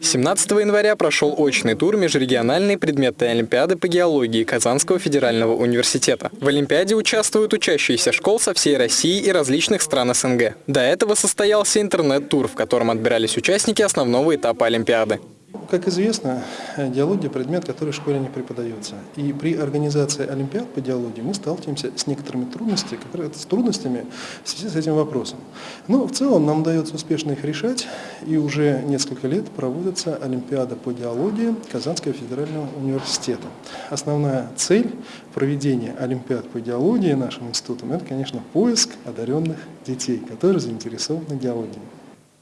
17 января прошел очный тур межрегиональной предметной олимпиады по геологии Казанского федерального университета. В олимпиаде участвуют учащиеся школ со всей России и различных стран СНГ. До этого состоялся интернет-тур, в котором отбирались участники основного этапа олимпиады. Как известно, диалогия – предмет, который в школе не преподается. И при организации олимпиад по диалогии мы сталкиваемся с некоторыми трудностями, с трудностями в связи с этим вопросом. Но в целом нам удается успешно их решать, и уже несколько лет проводится олимпиада по диалогии Казанского федерального университета. Основная цель проведения олимпиад по диалогии нашим институтом – это, конечно, поиск одаренных детей, которые заинтересованы диалогией.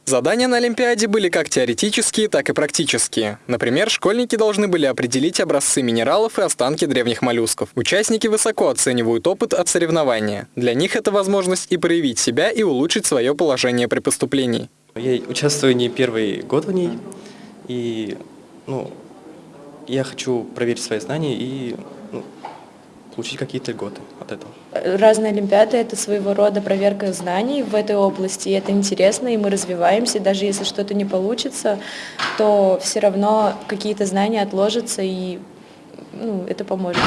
Задания на Олимпиаде были как теоретические, так и практические. Например, школьники должны были определить образцы минералов и останки древних моллюсков. Участники высоко оценивают опыт от соревнования. Для них это возможность и проявить себя, и улучшить свое положение при поступлении. Я участвую не первый год в ней, и ну, я хочу проверить свои знания и получить какие-то льготы от этого. Разные олимпиады – это своего рода проверка знаний в этой области, и это интересно, и мы развиваемся, даже если что-то не получится, то все равно какие-то знания отложатся, и ну, это поможет.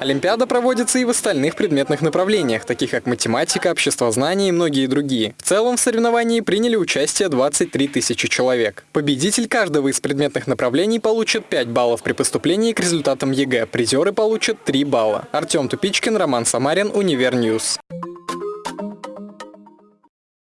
Олимпиада проводится и в остальных предметных направлениях, таких как математика, обществознание и многие другие. В целом в соревновании приняли участие 23 тысячи человек. Победитель каждого из предметных направлений получит 5 баллов при поступлении к результатам ЕГЭ, призеры получат 3 балла. Артем Тупичкин, Роман Самарин, Univer News.